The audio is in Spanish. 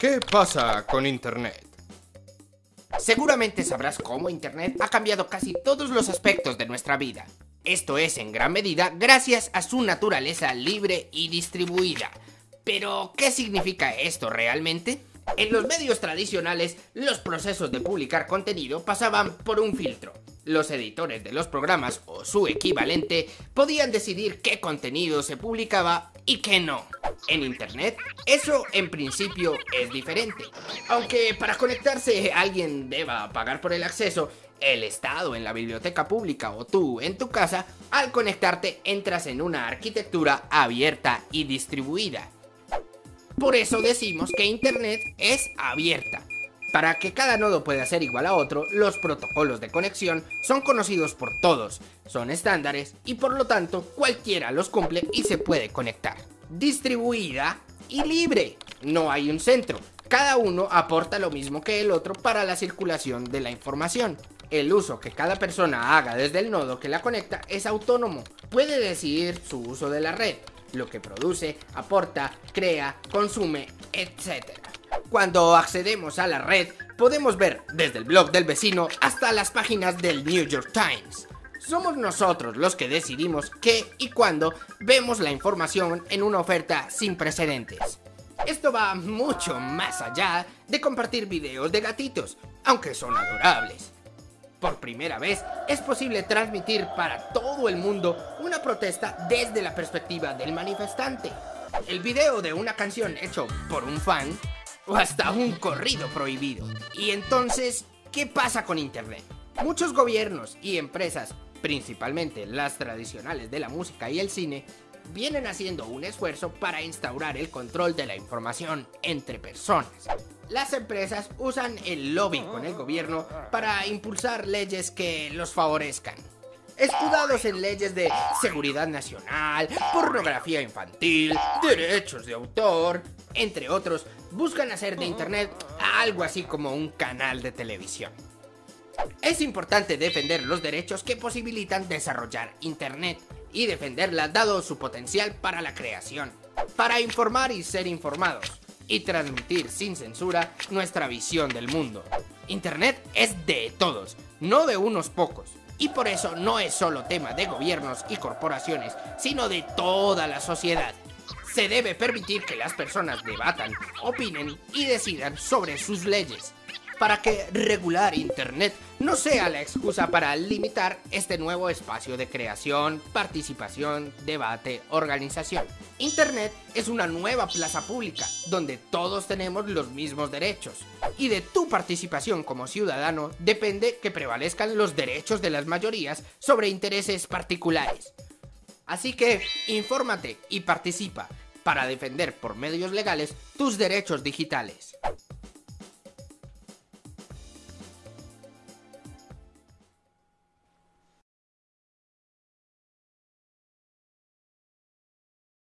¿Qué pasa con Internet? Seguramente sabrás cómo Internet ha cambiado casi todos los aspectos de nuestra vida. Esto es en gran medida gracias a su naturaleza libre y distribuida. Pero, ¿qué significa esto realmente? En los medios tradicionales, los procesos de publicar contenido pasaban por un filtro. Los editores de los programas o su equivalente podían decidir qué contenido se publicaba y qué no. En Internet, eso en principio es diferente. Aunque para conectarse alguien deba pagar por el acceso, el Estado en la biblioteca pública o tú en tu casa, al conectarte entras en una arquitectura abierta y distribuida. Por eso decimos que Internet es abierta. Para que cada nodo pueda ser igual a otro, los protocolos de conexión son conocidos por todos, son estándares y por lo tanto cualquiera los cumple y se puede conectar. Distribuida y libre. No hay un centro. Cada uno aporta lo mismo que el otro para la circulación de la información. El uso que cada persona haga desde el nodo que la conecta es autónomo. Puede decidir su uso de la red, lo que produce, aporta, crea, consume, etc. Cuando accedemos a la red, podemos ver desde el blog del vecino hasta las páginas del New York Times. Somos nosotros los que decidimos qué y cuándo vemos la información en una oferta sin precedentes. Esto va mucho más allá de compartir videos de gatitos, aunque son adorables. Por primera vez es posible transmitir para todo el mundo una protesta desde la perspectiva del manifestante. El video de una canción hecho por un fan o hasta un corrido prohibido. Y entonces, ¿qué pasa con Internet? Muchos gobiernos y empresas, principalmente las tradicionales de la música y el cine, vienen haciendo un esfuerzo para instaurar el control de la información entre personas. Las empresas usan el lobby con el gobierno para impulsar leyes que los favorezcan. Escudados en leyes de seguridad nacional, pornografía infantil, derechos de autor, entre otros, buscan hacer de Internet algo así como un canal de televisión. Es importante defender los derechos que posibilitan desarrollar Internet y defenderla dado su potencial para la creación, para informar y ser informados, y transmitir sin censura nuestra visión del mundo. Internet es de todos, no de unos pocos. Y por eso no es solo tema de gobiernos y corporaciones, sino de toda la sociedad. Se debe permitir que las personas debatan, opinen y decidan sobre sus leyes, para que regular Internet no sea la excusa para limitar este nuevo espacio de creación, participación, debate, organización. Internet es una nueva plaza pública donde todos tenemos los mismos derechos y de tu participación como ciudadano depende que prevalezcan los derechos de las mayorías sobre intereses particulares. Así que, infórmate y participa para defender por medios legales tus derechos digitales.